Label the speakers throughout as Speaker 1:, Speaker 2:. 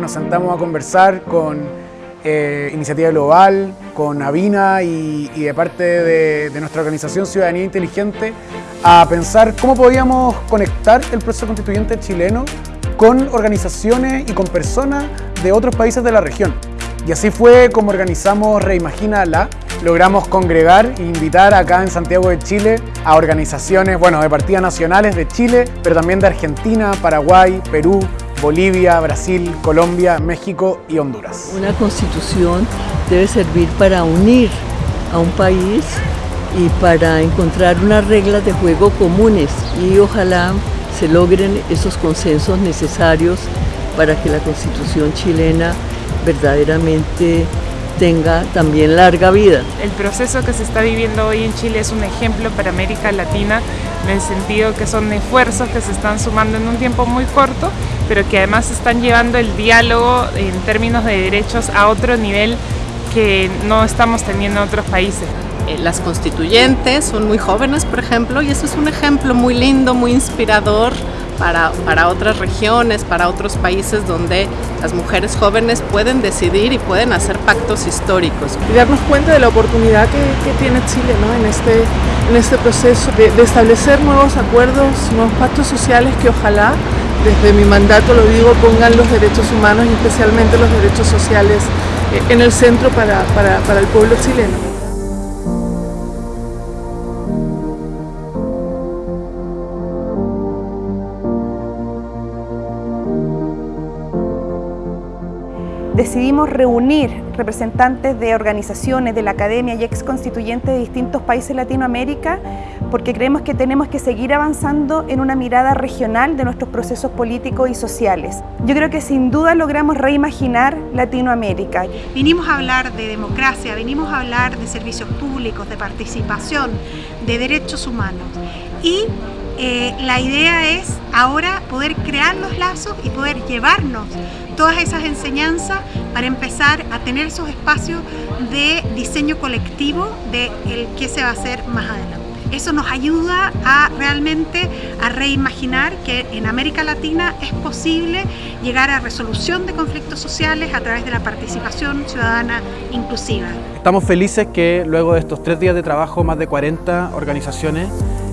Speaker 1: nos sentamos a conversar con eh, Iniciativa Global, con Avina y, de parte de, de, nuestra organización Ciudadanía Inteligente a pensar cómo podíamos conectar el proceso constituyente chileno con organizaciones y con personas de otros países de la región. Y así fue como organizamos Reimagina la. Logramos congregar e invitar acá en Santiago de Chile a organizaciones, bueno, de partidas nacionales de Chile, pero también de Argentina, Paraguay, Perú, Bolivia, Brasil, Colombia, México y Honduras.
Speaker 2: Una constitución debe servir para unir a un país y para encontrar unas reglas de juego comunes y ojalá se logren esos consensos necesarios para que la constitución chilena verdaderamente tenga también larga vida.
Speaker 3: El proceso que se está viviendo hoy en Chile es un ejemplo para América Latina en el sentido que son esfuerzos que se están sumando en un tiempo muy corto, pero que además están llevando el diálogo en términos de derechos a otro nivel que no estamos teniendo en otros países.
Speaker 4: Eh, las constituyentes son muy jóvenes, por ejemplo, y eso es un ejemplo muy lindo, muy inspirador para, otras regiones, para otros países donde las mujeres jóvenes pueden decidir y pueden hacer pactos históricos.
Speaker 5: Y darnos cuenta de la oportunidad que, que tiene Chile ¿no? en, este, en este proceso de, de establecer nuevos acuerdos, nuevos pactos sociales que ojalá desde mi mandato lo digo, pongan los derechos humanos y especialmente los derechos sociales eh, en el centro para, para, para el pueblo chileno.
Speaker 6: Decidimos reunir representantes de organizaciones, de la academia y ex constituyentes de distintos países de Latinoamérica porque creemos que tenemos que seguir avanzando en una mirada regional de nuestros procesos políticos y sociales. Yo creo que sin duda logramos reimaginar Latinoamérica.
Speaker 7: Vinimos a hablar de democracia, venimos a hablar de servicios públicos, de participación, de derechos humanos y eh, la idea es ahora poder crear los lazos y poder llevarnos todas esas enseñanzas para empezar a tener esos espacios de diseño colectivo de el que se va a hacer más adelante. Eso nos ayuda a realmente a reimaginar que en América Latina es posible llegar a resolución de conflictos sociales a través de la participación ciudadana inclusiva.
Speaker 8: Estamos felices que luego de estos tres días de trabajo más de 40 organizaciones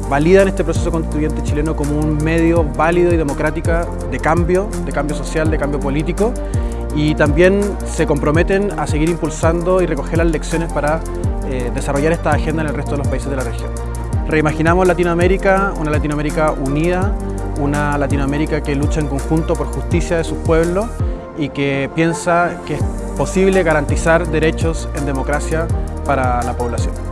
Speaker 8: validan este proceso constituyente chileno como un medio válido y democrático de cambio, de cambio social, de cambio político y también se comprometen a seguir impulsando y recoger las lecciones para eh, desarrollar esta agenda en el resto de los países de la región. Reimaginamos Latinoamérica, una Latinoamérica unida, una Latinoamérica que lucha en conjunto por justicia de sus pueblos y que piensa que es posible garantizar derechos en democracia para la población.